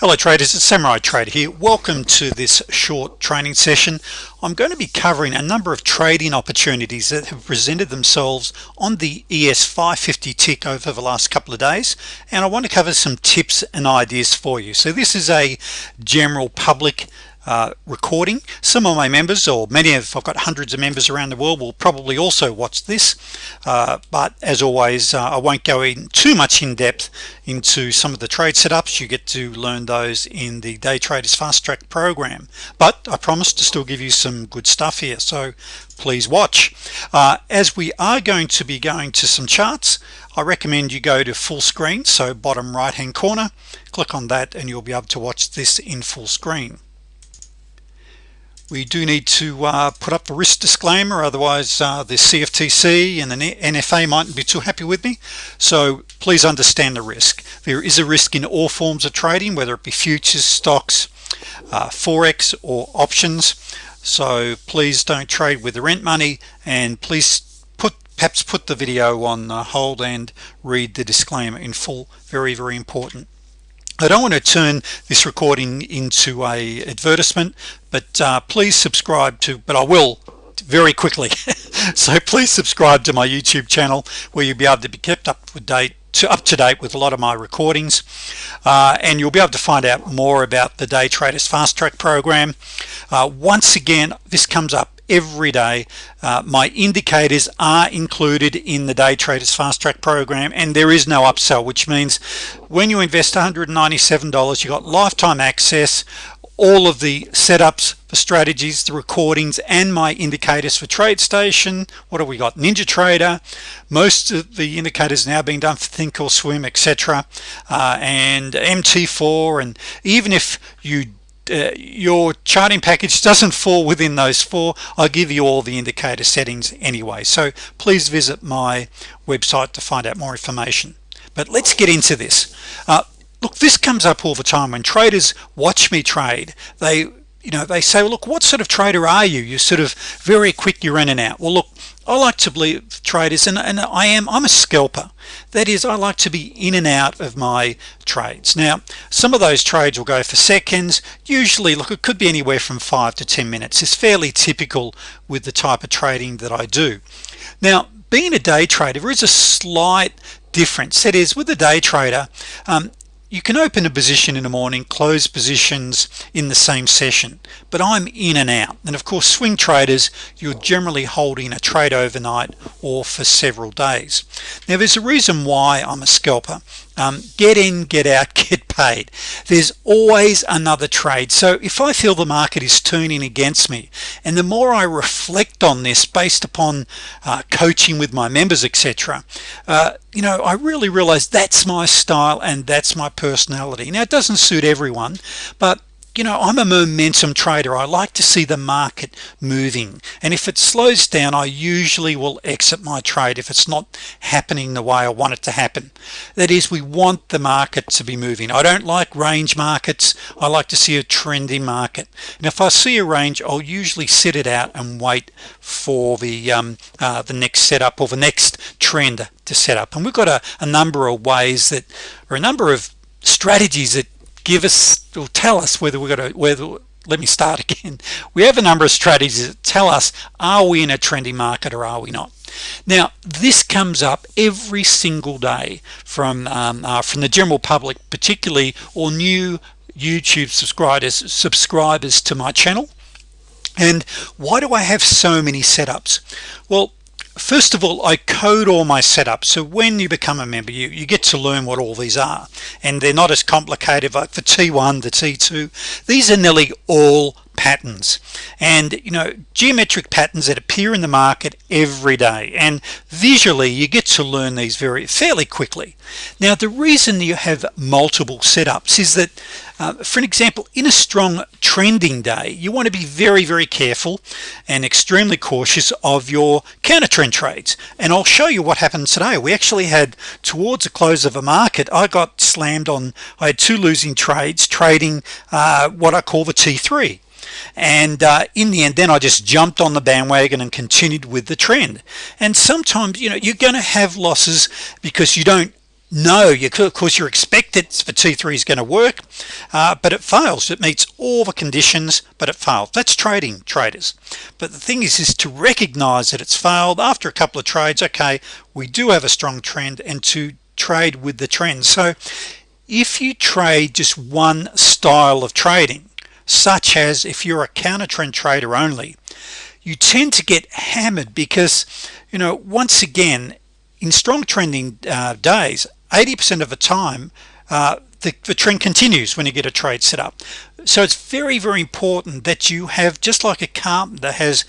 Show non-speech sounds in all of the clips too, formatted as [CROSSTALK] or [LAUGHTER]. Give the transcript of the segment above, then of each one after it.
Hello traders, it's Samurai Trader here. Welcome to this short training session. I'm going to be covering a number of trading opportunities that have presented themselves on the ES 550 tick over the last couple of days and I want to cover some tips and ideas for you. So this is a general public uh, recording. Some of my members or many of I've got hundreds of members around the world will probably also watch this. Uh, but as always uh, I won't go in too much in depth into some of the trade setups. You get to learn those in the day traders fast track program. But I promise to still give you some good stuff here so please watch. Uh, as we are going to be going to some charts I recommend you go to full screen so bottom right hand corner. Click on that and you'll be able to watch this in full screen we do need to uh, put up the risk disclaimer otherwise uh, the CFTC and the NFA mightn't be too happy with me. So please understand the risk. There is a risk in all forms of trading whether it be futures stocks uh, forex or options. So please don't trade with the rent money and please put perhaps put the video on hold and read the disclaimer in full. Very very important I don't want to turn this recording into a advertisement but uh, please subscribe to but I will very quickly. [LAUGHS] So please subscribe to my YouTube channel where you'll be able to be kept up to date to up to date with a lot of my recordings. Uh, and you'll be able to find out more about the day traders fast track program. Uh, once again this comes up every day. Uh, my indicators are included in the day traders fast track program and there is no upsell which means when you invest $197 you got lifetime access all of the setups for strategies the recordings and my indicators for TradeStation what have we got? Ninja trader. Most of the indicators now being done for Thinkorswim etc uh, and MT4 and even if you uh, your charting package doesn't fall within those four. I'll give you all the indicator settings anyway. So please visit my website to find out more information. But let's get into this. Uh, look this comes up all the time when traders watch me trade. They you know they say well, look what sort of trader are you? You're sort of very quick you're in and out. Well look I like to believe traders and, and I am I'm a scalper. That is I like to be in and out of my trades. Now some of those trades will go for seconds. Usually look it could be anywhere from five to ten minutes. It's fairly typical with the type of trading that I do. Now being a day trader there is a slight difference. That is with a day trader um, you can open a position in the morning close positions in the same session but I'm in and out. And of course swing traders you're generally holding a trade overnight or for several days. Now there's a reason why I'm a scalper. Um, get in get out [LAUGHS] get there's always another trade. So if I feel the market is turning against me and the more I reflect on this based upon uh, coaching with my members etc uh, you know I really realize that's my style and that's my personality. Now it doesn't suit everyone but you know I'm a momentum trader. I like to see the market moving. And if it slows down I usually will exit my trade if it's not happening the way I want it to happen. That is we want the market to be moving. I don't like range markets. I like to see a trendy market. And if I see a range I'll usually sit it out and wait for the um, uh, the next setup or the next trend to set up. And we've got a, a number of ways that or a number of strategies that give us will tell us whether we're going to whether let me start [LAUGHS] again. We have a number of strategies that tell us are we in a trendy market or are we not? Now this comes up every single day from um, uh, from the general public particularly or new YouTube subscribers subscribers to my channel. And why do I have so many setups? Well first of all I code all my setups. So when you become a member you you get to learn what all these are. And they're not as complicated like for t1 the t2 these are nearly all patterns. And you know geometric patterns that appear in the market every day. And visually you get to learn these very fairly quickly. Now the reason you have multiple setups is that uh, for an example in a strong trending day you want to be very very careful and extremely cautious of your counter trend trades. And I'll show you what happened today. We actually had towards the close of a market I got slammed on I had two losing trades trading uh, what I call the t3 and uh, in the end then I just jumped on the bandwagon and continued with the trend. And sometimes you know you're gonna have losses because you don't no you could of course you're expected for t3 is going to work uh, but it fails. It meets all the conditions but it failed. That's trading traders. But the thing is is to recognize that it's failed after a couple of trades okay we do have a strong trend and to trade with the trend. So if you trade just one style of trading such as if you're a counter trend trader only you tend to get hammered because you know once again in strong trending uh, days 80% of the time uh, the, the, trend continues when you get a trade set up. So it's very very important that you have just like a carpenter has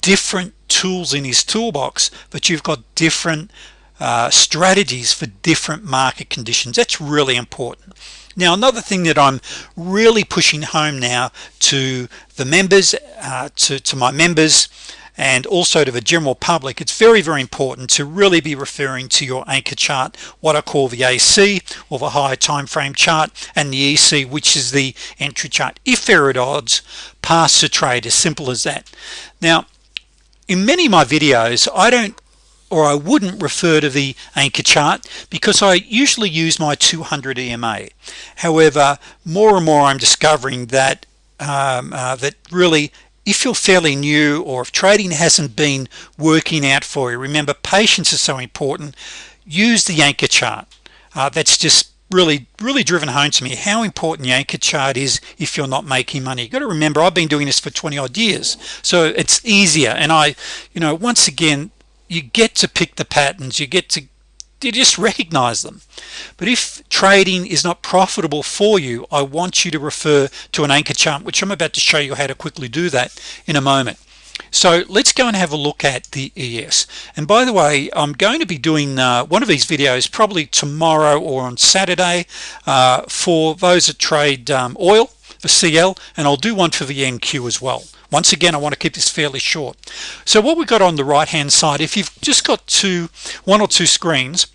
different tools in his toolbox but you've got different uh, strategies for different market conditions. That's really important. Now another thing that I'm really pushing home now to the members uh, to, to my members and also to the general public it's very very important to really be referring to your anchor chart what I call the AC or the higher time frame chart and the EC which is the entry chart. If there are at odds pass the trade as simple as that. Now in many of my videos I don't or I wouldn't refer to the anchor chart because I usually use my 200 EMA however more and more I'm discovering that um, uh, that really if you're fairly new or if trading hasn't been working out for you remember patience is so important. Use the anchor chart. Uh, that's just really really driven home to me how important the anchor chart is if you're not making money. You got to remember I've been doing this for 20 odd years so it's easier. And I you know once again you get to pick the patterns you get to you just recognize them. But if trading is not profitable for you I want you to refer to an anchor chart which I'm about to show you how to quickly do that in a moment. So let's go and have a look at the ES and by the way I'm going to be doing uh, one of these videos probably tomorrow or on Saturday uh, for those that trade um, oil for CL and I'll do one for the NQ as well. Once again I want to keep this fairly short. So what we've got on the right hand side if you've just got two one or two screens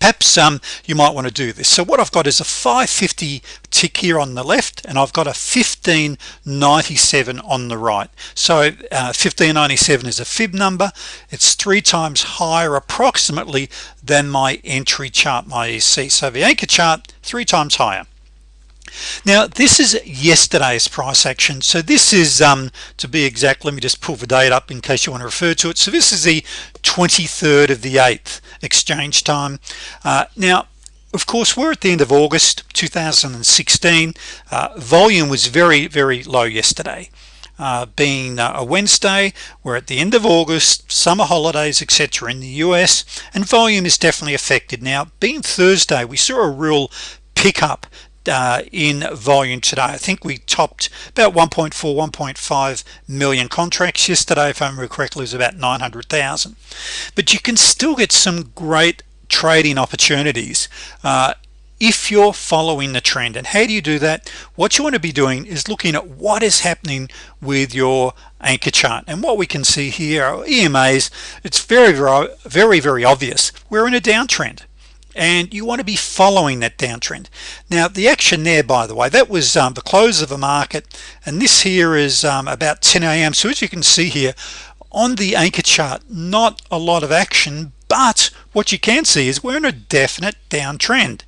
perhaps um, you might want to do this. So what I've got is a 550 tick here on the left and I've got a 1597 on the right. So uh, 1597 is a fib number. It's three times higher approximately than my entry chart my EC so the anchor chart three times higher now this is yesterday's price action. So this is um, to be exact let me just pull the date up in case you want to refer to it. So this is the 23rd of the 8th exchange time. Uh, now of course we're at the end of August 2016 uh, volume was very very low yesterday. Uh, being uh, a Wednesday we're at the end of August summer holidays etc in the US and volume is definitely affected. Now being Thursday we saw a real pickup uh, in volume today. I think we topped about 1.4 1.5 million contracts yesterday if I remember correctly it was about 900,000 but you can still get some great trading opportunities uh, if you're following the trend. And how do you do that? What you want to be doing is looking at what is happening with your anchor chart. And what we can see here EMAs it's very very very obvious. We're in a downtrend and you want to be following that downtrend now the action there by the way that was um, the close of the market and this here is um, about 10 a.m. so as you can see here on the anchor chart not a lot of action but what you can see is we're in a definite downtrend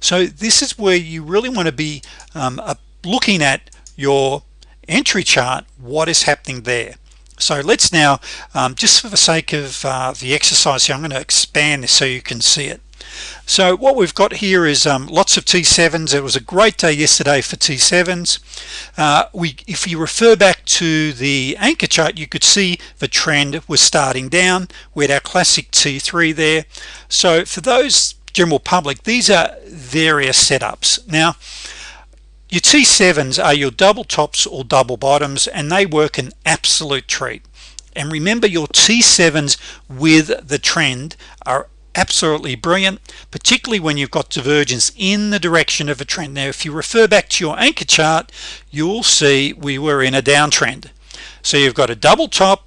so this is where you really want to be um, looking at your entry chart what is happening there. So let's now um, just for the sake of uh, the exercise here I'm going to expand this so you can see it so what we've got here is um, lots of t7s it was a great day yesterday for t7s uh, we if you refer back to the anchor chart you could see the trend was starting down. We had our classic t3 there. So for those general public these are various setups. Now your t7s are your double tops or double bottoms and they work an absolute treat. And remember your t7s with the trend are absolutely brilliant particularly when you've got divergence in the direction of a trend. Now if you refer back to your anchor chart you'll see we were in a downtrend. So you've got a double top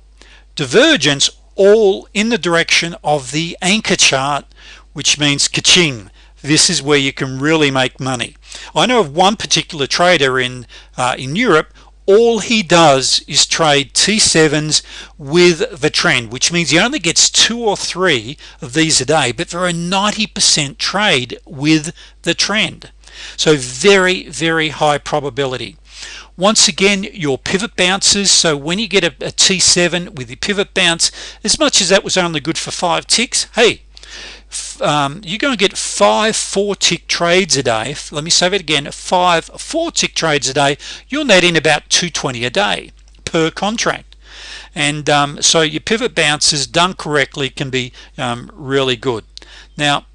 divergence all in the direction of the anchor chart which means ka-ching. This is where you can really make money. I know of one particular trader in uh, in Europe all he does is trade T7s with the trend which means he only gets two or three of these a day but they're a 90% trade with the trend. So very very high probability. Once again your pivot bounces. So when you get a a T7 with the pivot bounce as much as that was only good for five ticks hey um, you're going to get five four tick trades a day. Let me say it again. Five four tick trades a day you'll net in about 220 a day per contract. And um, so your pivot bounces done correctly can be um, really good. Now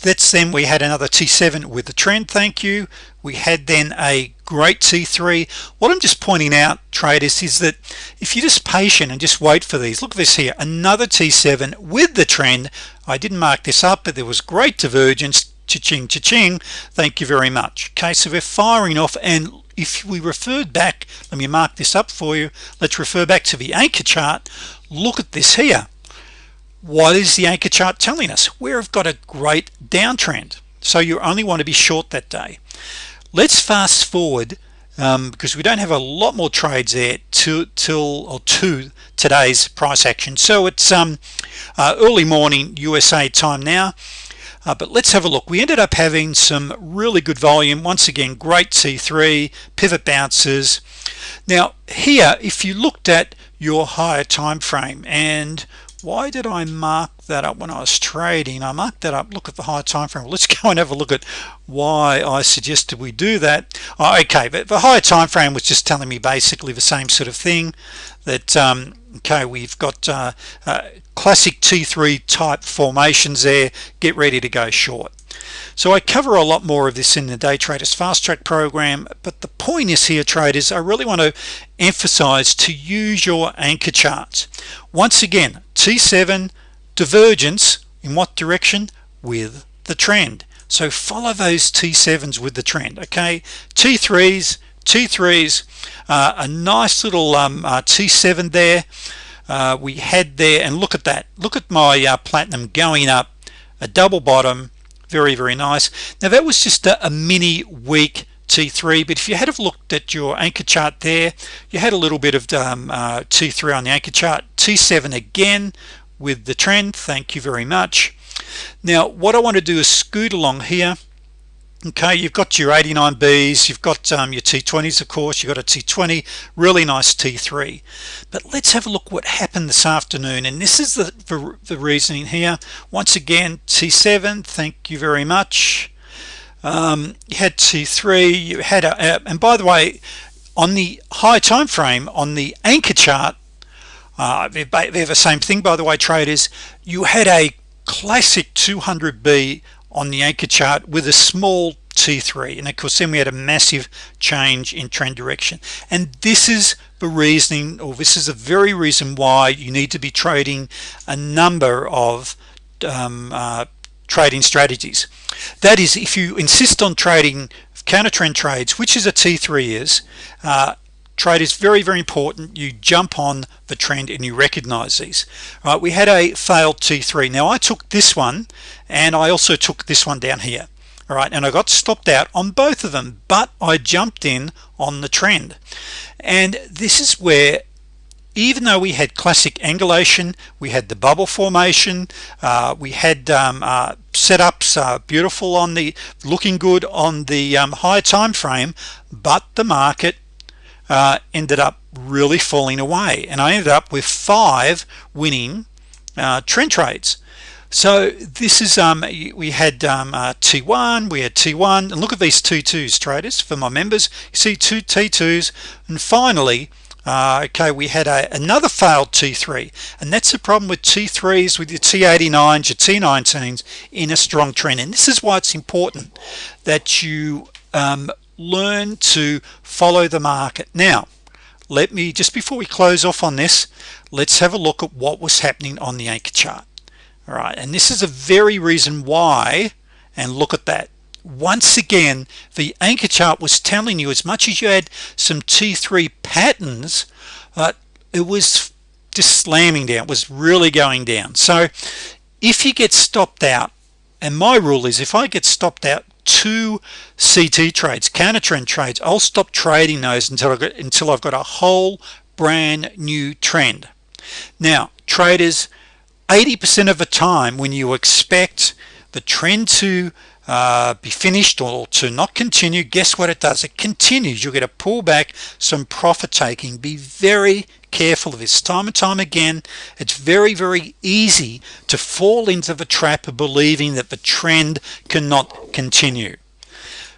that's then we had another T7 with the trend thank you. We had then a great T3 what I'm just pointing out traders is that if you're just patient and just wait for these look at this here another T7 with the trend. I didn't mark this up but there was great divergence. Cha-ching cha-ching. Thank you very much. Okay so we're firing off and if we referred back let me mark this up for you. Let's refer back to the anchor chart. Look at this here. What is the anchor chart telling us? We've got a great downtrend so you only want to be short that day let's fast forward um, because we don't have a lot more trades there to till or to today's price action. So it's um, uh, early morning USA time now. Uh, but let's have a look. We ended up having some really good volume. Once again great T3 pivot bounces. Now here if you looked at your higher time frame and why did I mark that up when I was trading. I marked that up. Look at the high time frame. Let's [LAUGHS] go and have a look at why I suggested we do that. Oh, okay but the higher time frame was just telling me basically the same sort of thing that um, okay we've got uh, uh, classic t3 type formations there. Get ready to go short. So I cover a lot more of this in the day traders fast track program but the point is here traders I really want to emphasize to use your anchor charts. Once again T7 divergence in what direction? With the trend. So follow those T7s with the trend okay? T3s T3s uh, a nice little um, uh, T7 there. Uh, we had there and look at that. Look at my uh, platinum going up a double bottom. Very very nice. Now that was just a, a mini weak T3 but if you had a looked at your anchor chart there you had a little bit of um, uh, T3 on the anchor chart. T7 again with the trend. Thank you very much. Now what I want to do is scoot along here. Okay you've got your 89Bs you've got um, your T20s of course you've got a T20 really nice T3 but let's have a look what happened this afternoon and this is the, the, the reasoning here. Once again T7 thank you very much. Um, you had T3 you had a, and by the way on the high time frame on the anchor chart uh, they're, the same thing by the way traders. You had a classic 200b on the anchor chart with a small t3 and of course then we had a massive change in trend direction. And this is the reasoning or this is a very reason why you need to be trading a number of um, uh, trading strategies. That is if you insist on trading counter trend trades which is a t3 is uh, trade is very very important. You jump on the trend and you recognize these. All right we had a failed t3 now I took this one and I also took this one down here. All right and I got stopped out on both of them but I jumped in on the trend. And this is where even though we had classic angulation we had the bubble formation uh, we had um, uh, setups uh, beautiful on the looking good on the um, high time frame but the market uh, ended up really falling away. And I ended up with five winning uh, trend trades. So this is um we had um, uh, t1 we had t1 and look at these t2s traders for my members. You see two t2s and finally uh, okay we had a, another failed t3 and that's the problem with t3s with your t89s your t19s in a strong trend. And this is why it's important that you um, learn to follow the market. Now let me just before we close off on this let's have a look at what was happening on the anchor chart. All right and this is a very reason why and look at that. Once again the anchor chart was telling you as much as you had some t3 patterns uh, it was just slamming down it was really going down. So if you get stopped out and my rule is if I get stopped out two CT trades counter trend trades. I'll stop trading those until I get until I've got a whole brand new trend. Now traders 80% of the time when you expect the trend to uh, be finished or to not continue guess what it does? It continues. You'll get a pullback some profit taking. Be very careful of this. Time and time again it's very very easy to fall into the trap of believing that the trend cannot continue.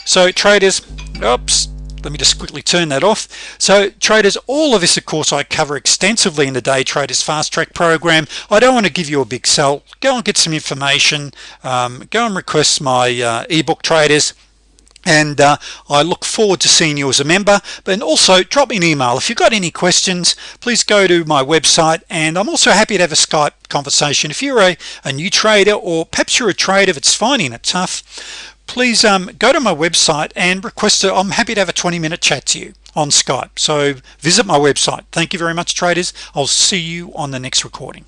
So traders oops let me just quickly turn that off. So traders all of this of course I cover extensively in the day traders fast track program. I don't want to give you a big sell. Go and get some information um, go and request my uh, ebook traders and uh, I look forward to seeing you as a member. But also drop me an email. If you've got any questions please go to my website and I'm also happy to have a Skype conversation. If you're a, a new trader or perhaps you're a trader that's finding it tough please um, go to my website and request it I'm happy to have a 20-minute chat to you on Skype. So visit my website. Thank you very much traders. I'll see you on the next recording